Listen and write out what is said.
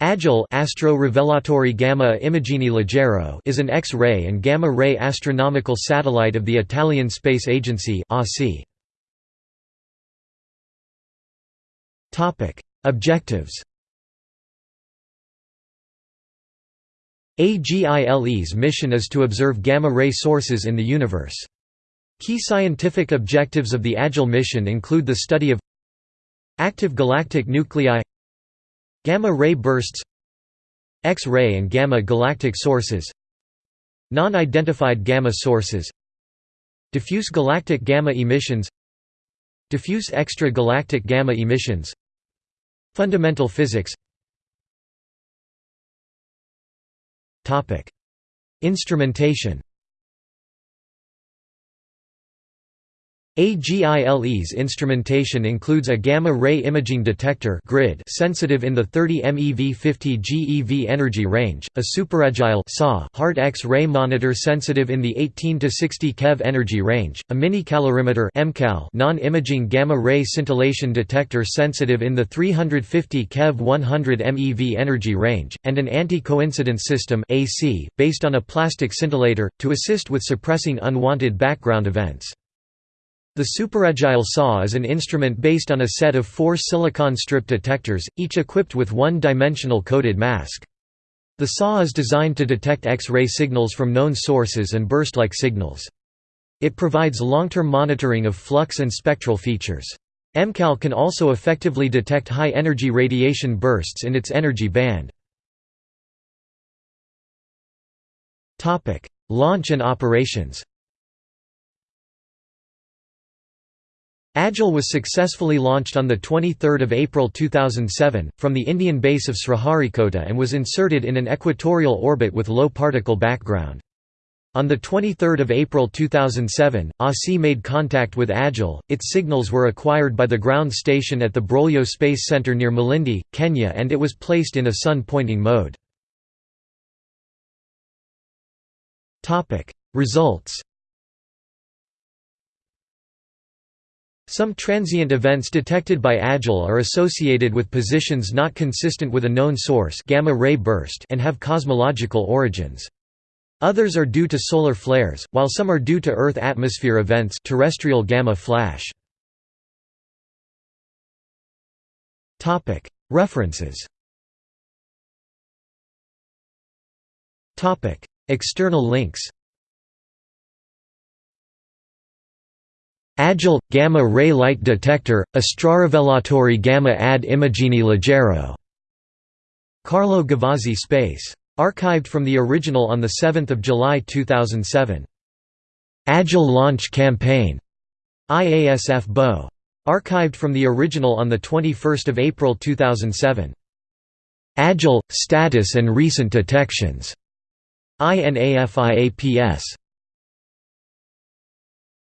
Agile Astro Rivelatori Gamma Immagini Leggero is an X-ray and gamma-ray astronomical satellite of the Italian Space Agency Topic: Objectives AGILE's mission is to observe gamma-ray sources in the universe. Key scientific objectives of the AGILE mission include the study of active galactic nuclei Gamma-ray bursts X-ray and gamma-galactic sources Non-identified gamma sources Diffuse galactic gamma emissions Diffuse extra-galactic gamma emissions Fundamental physics. Instrumentation AGILE's instrumentation includes a gamma-ray imaging detector grid sensitive in the 30 MeV 50 GeV energy range, a superagile hard X-ray monitor sensitive in the 18 to 60 keV energy range, a mini-calorimeter non-imaging gamma-ray scintillation detector sensitive in the 350 keV 100 MeV energy range, and an anti-coincidence system based on a plastic scintillator, to assist with suppressing unwanted background events. The superagile SAW is an instrument based on a set of four silicon strip detectors, each equipped with one-dimensional coated mask. The SAW is designed to detect X-ray signals from known sources and burst-like signals. It provides long-term monitoring of flux and spectral features. MCAL can also effectively detect high-energy radiation bursts in its energy band. Launch and operations Agile was successfully launched on 23 April 2007, from the Indian base of Sriharikota and was inserted in an equatorial orbit with low particle background. On 23 April 2007, ASI made contact with Agile, its signals were acquired by the ground station at the Broglio Space Center near Malindi, Kenya and it was placed in a sun-pointing mode. Results Some transient events detected by AGILE are associated with positions not consistent with a known source gamma ray burst and have cosmological origins. Others are due to solar flares, while some are due to Earth atmosphere events terrestrial gamma flash. References External links Agile – Gamma Ray Light Detector, Astrorivelatori Gamma ad Immagini Leggero. Carlo Gavazzi Space. Archived from the original on 7 July 2007. Agile Launch Campaign. IASF BO. Archived from the original on 21 April 2007. Agile – Status and Recent Detections. INAFIAPS.